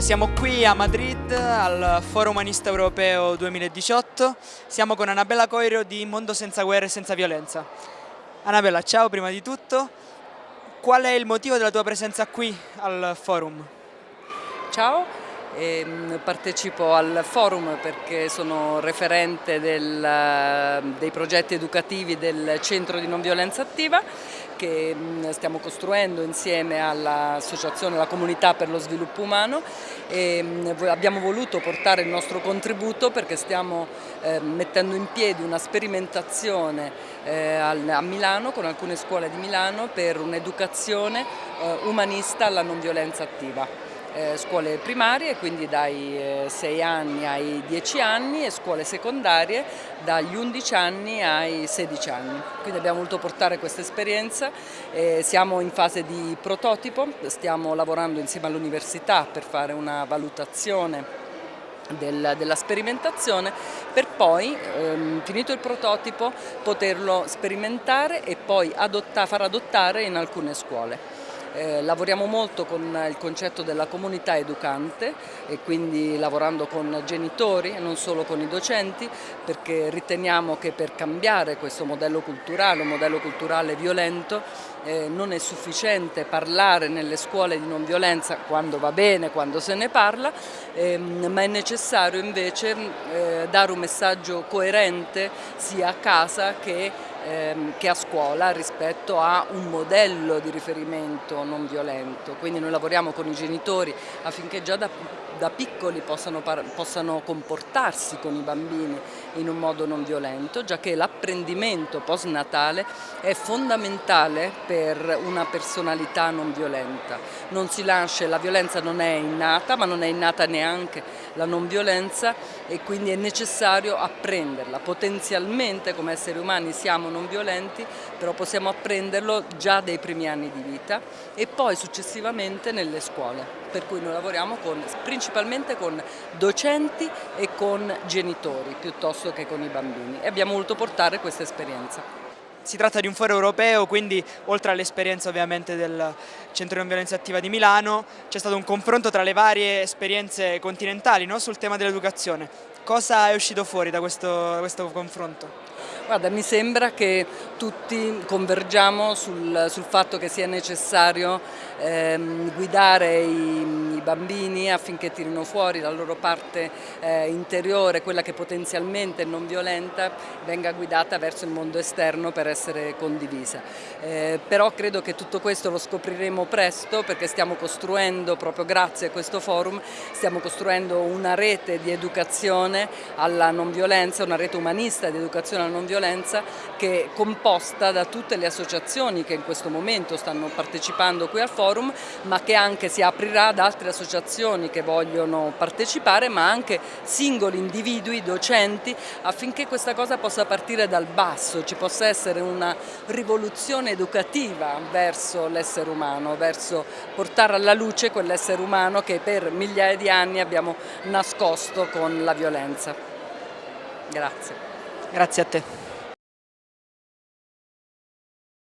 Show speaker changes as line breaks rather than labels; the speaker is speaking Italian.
Allora, siamo qui a Madrid al Foro Umanista Europeo 2018. Siamo con Annabella Coiro di Mondo Senza Guerra e Senza Violenza. Annabella, ciao prima di tutto. Qual è il motivo della tua presenza qui al forum?
Ciao, ehm, partecipo al forum perché sono referente del, dei progetti educativi del Centro di Non Violenza Attiva che mm, stiamo costruendo insieme all'associazione La Comunità per lo Sviluppo Umano. E mm, abbiamo voluto portare il nostro contributo perché stiamo eh, mettendo in piedi una sperimentazione eh, a Milano con alcune scuole di Milano per un'educazione eh, umanista alla non violenza attiva eh, scuole primarie, quindi dai eh, 6 anni ai 10 anni e scuole secondarie dagli 11 anni ai 16 anni. Quindi abbiamo voluto portare questa esperienza, eh, siamo in fase di prototipo, stiamo lavorando insieme all'università per fare una valutazione del, della sperimentazione per poi, ehm, finito il prototipo, poterlo sperimentare e poi adotta, far adottare in alcune scuole. Eh, lavoriamo molto con il concetto della comunità educante e quindi lavorando con genitori e non solo con i docenti perché riteniamo che per cambiare questo modello culturale, un modello culturale violento, eh, non è sufficiente parlare nelle scuole di non violenza quando va bene, quando se ne parla, ehm, ma è necessario invece eh, dare un messaggio coerente sia a casa che ehm, che a scuola rispetto a un modello di riferimento non violento. Quindi noi lavoriamo con i genitori affinché già da, da piccoli possano, possano comportarsi con i bambini in un modo non violento, già che l'apprendimento postnatale è fondamentale per una personalità non violenta. Non si lascia, la violenza non è innata, ma non è innata neanche la non violenza e quindi è necessario apprenderla. Potenzialmente come esseri umani siamo non violenti, però possiamo apprenderlo già dai primi anni di vita e poi successivamente nelle scuole, per cui noi lavoriamo con, principalmente con docenti e con genitori piuttosto che con i bambini e abbiamo voluto portare questa esperienza.
Si tratta di un foro europeo, quindi oltre all'esperienza ovviamente del Centro di Non Violenza Attiva di Milano, c'è stato un confronto tra le varie esperienze continentali no? sul tema dell'educazione. Cosa è uscito fuori da questo, da questo confronto?
Guarda, mi sembra che tutti convergiamo sul, sul fatto che sia necessario ehm, guidare i, i, bambini affinché tirino fuori la loro parte eh, interiore, quella che potenzialmente è non violenta, venga guidata verso il mondo esterno per essere condivisa. Eh, però credo che tutto questo lo scopriremo presto perché stiamo costruendo, proprio grazie a questo forum, stiamo costruendo una rete di educazione alla non violenza, una rete umanista di educazione alla non violenza che è composta da tutte le associazioni che in questo momento stanno partecipando qui al forum ma che anche si aprirà ad altre associazioni che vogliono partecipare ma anche singoli individui, docenti affinché questa cosa possa partire dal basso, ci possa essere una rivoluzione educativa verso l'essere umano, verso portare alla luce quell'essere umano che per migliaia di anni abbiamo nascosto con la violenza. Grazie.
Grazie a te.